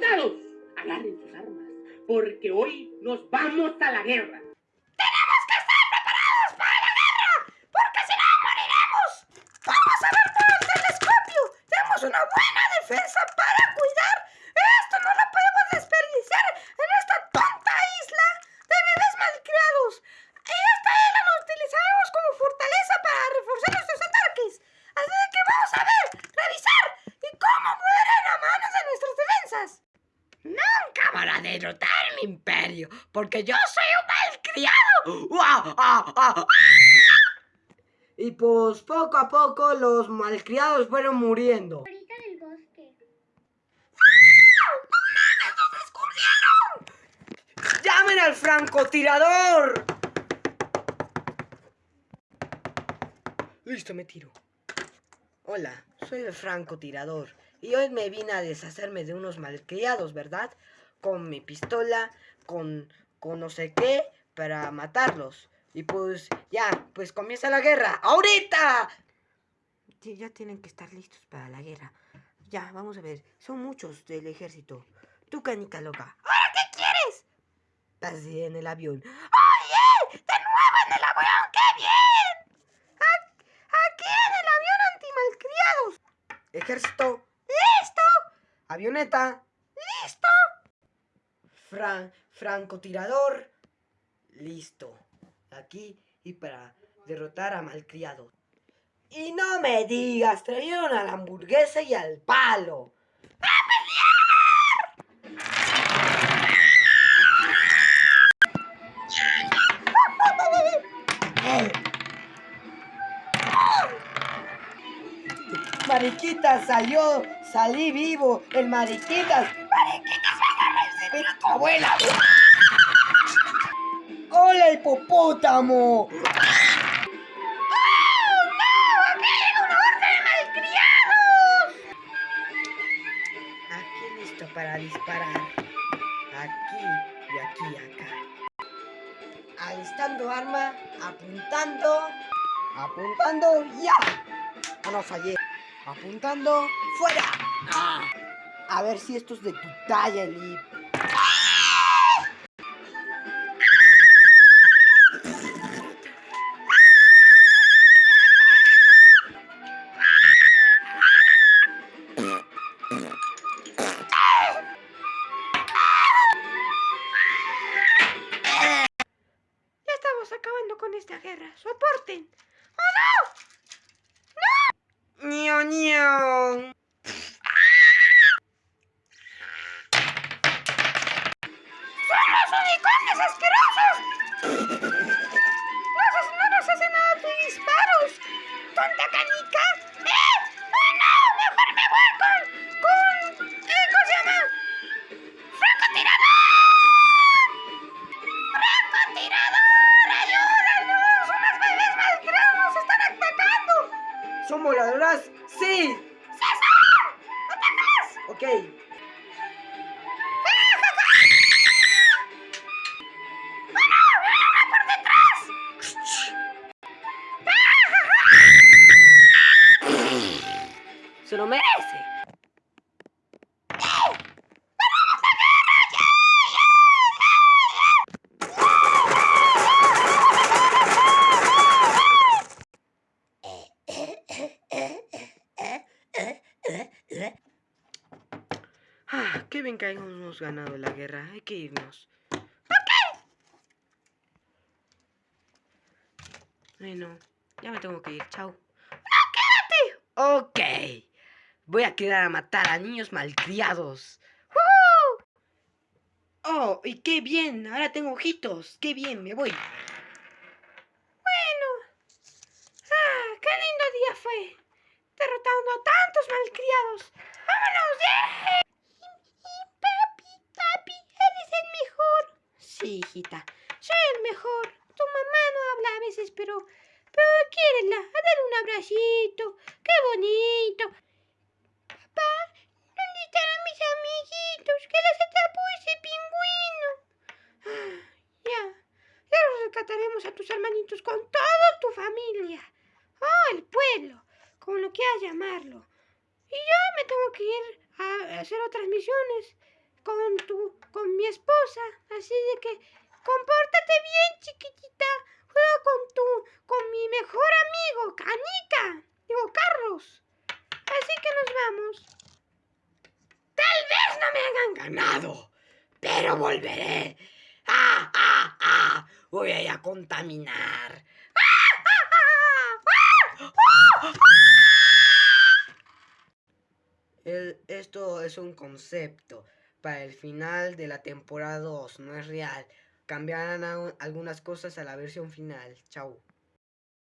soldados, agarren sus armas, porque hoy nos vamos a la guerra. ¡Tenemos que estar preparados para la guerra! ¡Porque si no, moriremos! ¡Vamos a ver por el telescopio! ¡Tenemos una buena defensa para cuidar! ¡Esto no lo podemos desperdiciar en esta tonta isla de bebés malcriados! Y esta isla la utilizaremos como fortaleza para reforzar nuestros ataques. Así que vamos a ver, revisar y cómo mueren a manos de nuestras defensas. Nunca van a derrotar mi imperio, porque yo soy un malcriado. ¡Ah! ¡Ah! Y pues poco a poco los malcriados fueron muriendo. Ahorita del bosque. ¡Llamen al francotirador! Listo, me tiro. Hola, soy el francotirador y hoy me vine a deshacerme de unos malcriados, ¿verdad? Con mi pistola, con, con no sé qué, para matarlos. Y pues ya, pues comienza la guerra. ¡Ahorita! Ya tienen que estar listos para la guerra. Ya, vamos a ver. Son muchos del ejército. Tú, canica loca. ¿Ahora qué quieres? Así en el avión. ¡Oye! ¡De nuevo en el avión! ¡Qué bien! Ac- Aquí en el avión antimalcriados. Ejército, ¡Listo! avioneta, ¡Listo! fran francotirador. Listo. Aquí y para derrotar a malcriados. Y no me digas, trajeron a la hamburguesa y al palo. Mariquitas salió, salí vivo, el Mariquitas. Mariquitas, van a recibir a tu abuela. ¡Hola, hipopótamo! Para disparar. Aquí y aquí acá. Alistando arma, apuntando, apuntando, ya. No fallé. Apuntando, fuera. A ver si esto es de tu talla, estamos acabando con esta guerra. ¡Soporten! ¡Ño, ño! ¡Son los unicornios asquerosos! ¡No, haces- no nos hacen nada tus disparos! ¡Tonta canica! Se lo merece. Ah, qué bien que hayamos ganado la guerra. Hay que irnos. Bueno, ya me tengo que ir. Chao. Ok. Voy a quedar a matar a niños malcriados. ¡Woohoo! Oh, y qué bien. Ahora tengo ojitos. Qué bien, me voy. Bueno. Ah, qué lindo día fue. Derrotando a tantos malcriados. ¡Vámonos! ¡Yeah! Papi, papi, eres el mejor. Sí, hijita. Soy el mejor. Tu mamá no habla a veces, pero... Pero quiérela. Dale un abracito. ¡Qué bonito! Papá, ¿dónde estarán mis amiguitos? ¿Qué les atrapó ese pingüino? Ah, ya. Ya los rescataremos a tus hermanitos con toda tu familia. Oh, el pueblo. Como lo quieras llamarlo. Y yo me tengo que ir a hacer otras misiones. con tu, con mi esposa. Así de que compórtate bien, chiquitita. Juega con tu, con mi mejor amigo, Canica. Digo, Carlos. Así que nos vamos. Tal vez no me hagan ganado, pero volveré. ¡Ah, ah, ah! Voy a ir a contaminar. El- esto es un concepto. Para el final de la temporada 2, no es real. Cambiarán algunas cosas a la versión final. Chau.